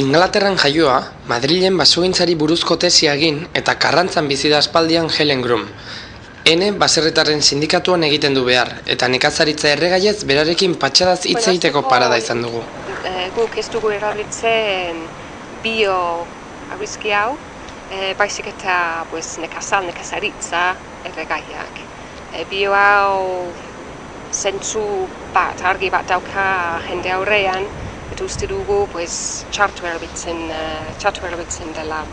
Ingalaterran jaioa, Madrilen basogintzari buruzko tesia egin eta karrantzan bizi da aspaldian Helen Grum. Ene baserritarren sindikatuan egiten du behar, eta nekazaritza erregaiez berarekin patxadaz hitz egiteko parada izan dugu. Eh, guk ez dugu erabiltzen bio arrizki hau, eh, baizik eta pues, nekazal, nekazaritza erregaiak. Eh, bio hau zentzu bat, argi bat dauka jende aurrean, eta uste dugu pues, txartu erabiltzen, uh, txartu erabiltzen dela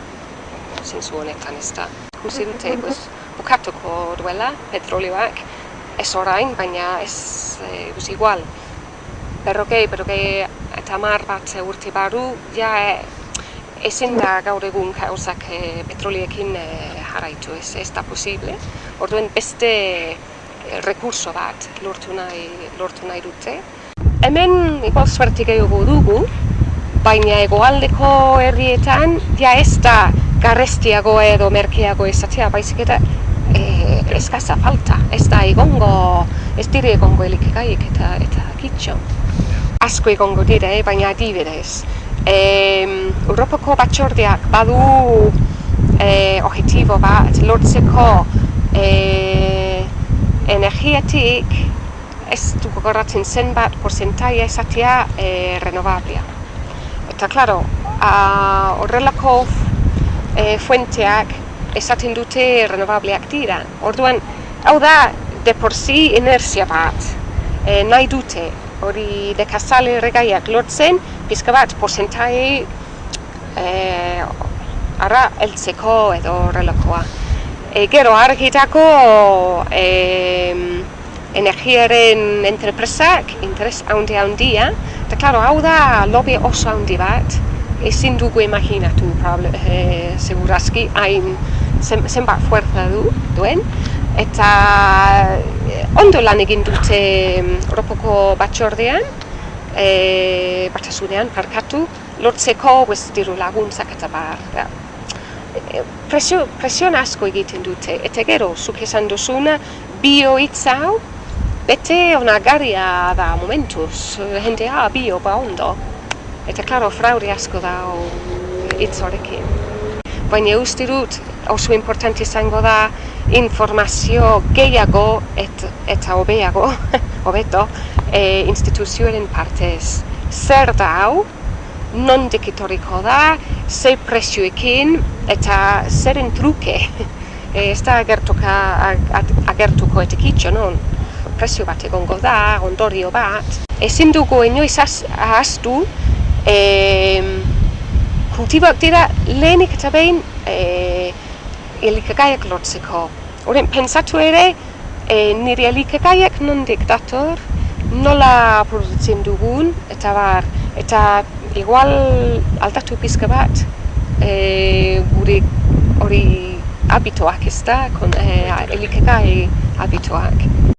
zentzu honetan ez da. Uste dute, pues, bukatuko duela petrolioak, ez orain, baina ez e, igual. Berrokei, berrokei eta mar bat urte baru, ja e, ezin da gaur egun gauzak e, petroliekin e, jarraitu, ez, ez da posible. Orduen beste e, rekurso bat lortu nahi, lortu nahi dute. Hemen igual suerte gehiago dugu, baina egoaldeko herrietan ja ez da garrestiago edo merkeago ezatea, baizik eta e, eskaza falta, ez da egongo, ez dire egongo elikagaik eta eta kitxo. Asko egongo dire, eh, baina adibidez. E, Europako batxordeak badu e, objetibo bat lortzeko e, energiatik ez du gogoratzen zenbat porcentaia esatea e, renovablia. Eta, klaro, horrelako e, fuenteak esaten dute renovableak dira. Orduan, hau da, de por si inertzia bat, e, nahi dute, hori dekazale regaiak lortzen, pizka bat, porcentai e, ara, eltzeko edo horrelakoa. E, gero, argitako e, energiaren entrepresak interes handi handia, eta, klaro, hau da lobby oso handi bat, ezin dugu imaginatu, e, segurazki, hain zenbat fuerza du, duen, eta eh, ondo lan egin dute Europako batxordean, e, batasunean, parkatu, lortzeko bez, diru laguntzak eta bar. Da. E, presio, presio asko egiten dute, eta gero, zuk esan duzuna, bio hau, bete onagarria da momentuz, jendea bio ba ondo. Eta, klaro, fraude asko da hitz horrekin. Baina uste dut, oso importante izango da informazio gehiago et, eta hobeago, hobeto, e, instituzioaren partez. Zer da hau, non dekitoriko da, ze prezioekin eta zeren truke. E, ez da agertuka, agertuko etekitxo, non? Prezio bat egongo da, ondorio bat. Ezin dugu inoiz ahaztu, e, kultiboak dira lehenik eta behin e, elikagaiak lotzeko. Horren, pensatu ere, e, nire elikagaiak nondik dator, nola produzitzen dugun, eta bar, eta igual aldatu pizka bat, e, guri hori habituak ez da, kon, e, elikagai habituak.